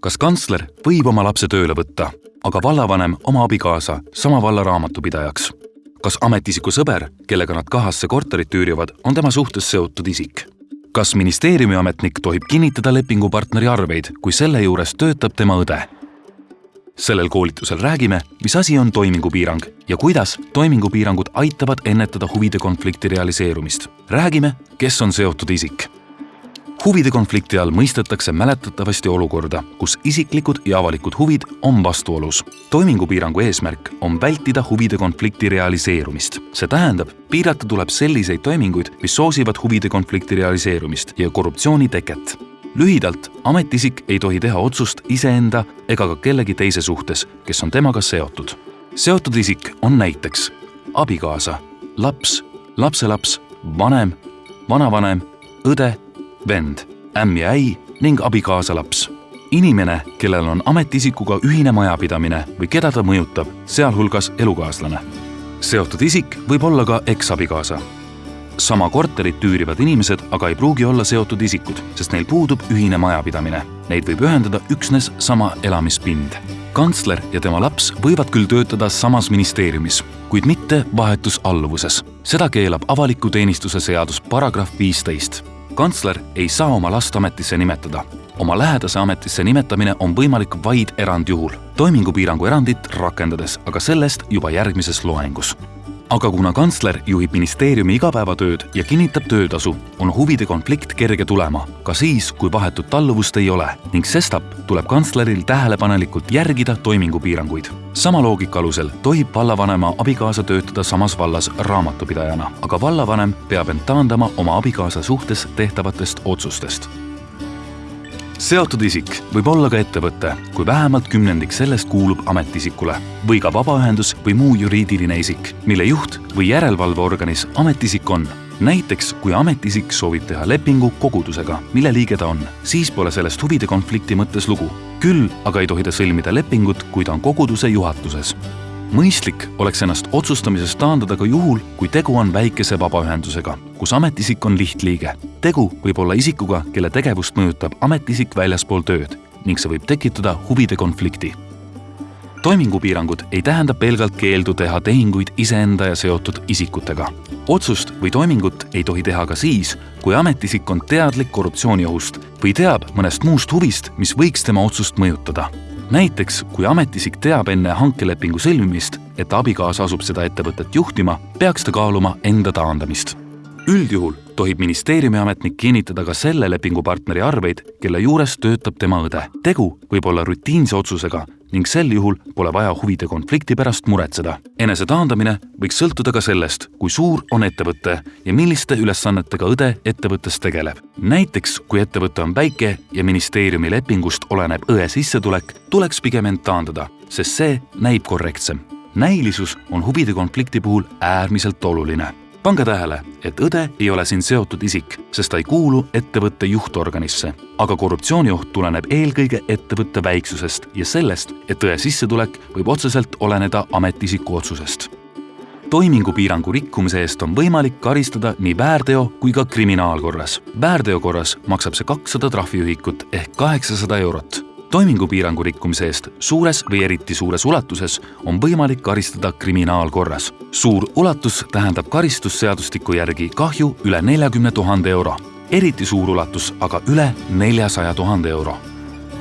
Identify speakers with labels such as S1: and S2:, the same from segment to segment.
S1: kas kantsler võib oma lapse tööle võtta, aga vallavanem oma abikaasa sama valla raamatupidajaks? kas ametiisiku sõber, kellega nad kahasse korterit üürivad, on tema suhtes seotud isik? kas ministeeriumi ametnik tohib kinnitada lepingupartneri arveid, kui selle juures töötab tema õde? sellel koolitusel räägime, mis asi on toimingupiirang ja kuidas toimingupiirangud aitavad ennetada huvide konflikti realiseerumist. räägime, kes on seotud isik. Huvide konflikti all mõistetakse mäletatavasti olukorda, kus isiklikud ja avalikud huvid on vastuolus. toimingupiirangu eesmärk on vältida huvide konflikti realiseerumist. see tähendab, piirata tuleb selliseid toiminguid, mis soosivad huvide konflikti realiseerumist ja korruptsiooni teket lühidalt, ametiisik ei tohi teha otsust iseenda ega ka kellegi teise suhtes, kes on temaga seotud. seotud isik on näiteks abikaasa, laps, lapselaps, vanem, vanavanem, õde, vend, ämm ja äi ning abikaasa laps. inimene, kellel on ametiisikuga ühine majapidamine või keda ta mõjutab, sealhulgas elukaaslane. seotud isik võib olla ka eksabikaasa sama korterit üürivad inimesed aga ei pruugi olla seotud isikud, sest neil puudub ühine majapidamine. Neid võib ühendada üksnes sama elamispind. kantsler ja tema laps võivad küll töötada samas ministeeriumis, kuid mitte vahetus alluvuses. seda keelab avaliku teenistuse seadus paragrahv viisteist. Kantsler ei saa oma last ametisse nimetada. oma lähedase ametisse nimetamine on võimalik vaid erandjuhul, toimingupiirangu erandit rakendades, aga sellest juba järgmises loengus aga kuna kantsler juhib ministeeriumi igapäevatööd ja kinnitab töötasu, on huvide konflikt kerge tulema, ka siis, kui vahetut alluvust ei ole ning sestap tuleb kantsleril tähelepanelikult järgida toimingupiiranguid. sama loogika alusel tohib vallavanema abikaasa töötada samas vallas raamatupidajana, aga vallavanem peab end taandama oma abikaasa suhtes tehtavatest otsustest seotud isik võib olla ka ettevõte, kui vähemalt kümnendik sellest kuulub ametiisikule või ka vabaühendus või muu juriidiline isik, mille juht või järelevalveorganis ametiisik on. näiteks kui ametiisik soovib teha lepingu kogudusega, mille liige ta on, siis pole sellest huvide konflikti mõttes lugu. küll aga ei tohi ta sõlmida lepingut, kui ta on koguduse juhatuses mõistlik oleks ennast otsustamisest taandada ka juhul, kui tegu on väikese vabaühendusega, kus ametiisik on lihtliige. tegu võib olla isikuga, kelle tegevust mõjutab ametiisik väljaspool tööd ning see võib tekitada huvide konflikti. toimingupiirangud ei tähenda pelgalt keeldu teha tehinguid iseenda ja seotud isikutega. otsust või toimingut ei tohi teha ka siis, kui ametiisik on teadlik korruptsiooniohust või teab mõnest muust huvist, mis võiks tema otsust mõjutada näiteks kui ametiisik teab enne hankelepingu sõlmimist, et abikaasa asub seda ettevõtet juhtima, peaks ta kaaluma enda taandamist. Üldjuhul tohib ministeeriumi ametnik kinnitada ka selle lepingupartneri arveid, kelle juures töötab tema õde. tegu võib olla rutiinse otsusega ning sel juhul pole vaja huvide konflikti pärast muretseda. enese taandamine võiks sõltuda ka sellest, kui suur on ettevõte ja milliste ülesannetega õde ettevõttes tegeleb. näiteks kui ettevõte on väike ja ministeeriumi lepingust oleneb õe sissetulek, tuleks pigem end taandada, sest see näib korrektsem. näilisus on huvide konflikti puhul äärmiselt oluline pange tähele, et õde ei ole siin seotud isik, sest ta ei kuulu ettevõtte juhtorganisse. aga korruptsioonioht tuleneb eelkõige ettevõtte väiksusest ja sellest, et õe sissetulek võib otseselt oleneda ametiisiku otsusest. toimingupiirangu rikkumise eest on võimalik karistada nii väärteo kui ka kriminaalkorras. väärteo korras maksab see kakssada trahviühikut ehk kaheksasada eurot toimingupiirangu rikkumise eest suures või eriti suures ulatuses on võimalik karistada kriminaalkorras. suur ulatus tähendab karistusseadustiku järgi kahju üle neljakümne tuhande euro, eriti suur ulatus aga üle neljasaja tuhande euro.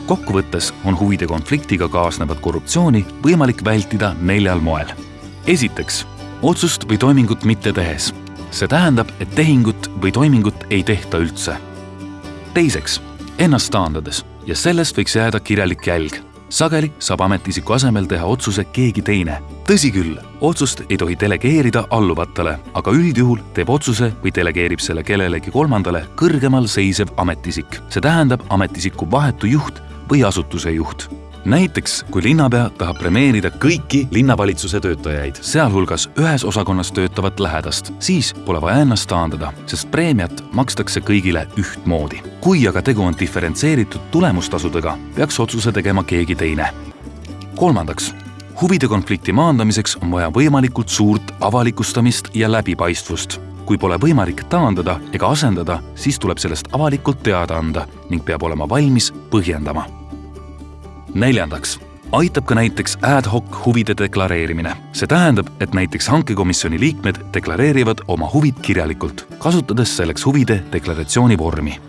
S1: kokkuvõttes on huvide konfliktiga kaasnevat korruptsiooni võimalik vältida neljal moel. esiteks, otsust või toimingut mitte tehes. see tähendab, et tehingut või toimingut ei tehta üldse. teiseks, ennast taandades ja sellest võiks jääda kirjalik jälg. sageli saab ametiisiku asemel teha otsuse keegi teine. tõsi küll, otsust ei tohi delegeerida alluvatele, aga üldjuhul teeb otsuse või delegeerib selle kellelegi kolmandale kõrgemal seisev ametiisik. see tähendab ametiisiku vahetu juht või asutuse juht näiteks kui linnapea tahab premeerida kõiki linnavalitsuse töötajaid, sealhulgas ühes osakonnas töötavat lähedast, siis pole vaja ennast taandada, sest preemiat makstakse kõigile ühtmoodi. kui aga tegu on diferentseeritud tulemustasudega, peaks otsuse tegema keegi teine. kolmandaks, huvide konflikti maandamiseks on vaja võimalikult suurt avalikustamist ja läbipaistvust kui pole võimalik taandada ega asendada, siis tuleb sellest avalikult teada anda ning peab olema valmis põhjendama neljandaks aitab ka näiteks ad hoc huvide deklareerimine. see tähendab, et näiteks hankekomisjoni liikmed deklareerivad oma huvid kirjalikult, kasutades selleks huvide deklaratsiooni vormi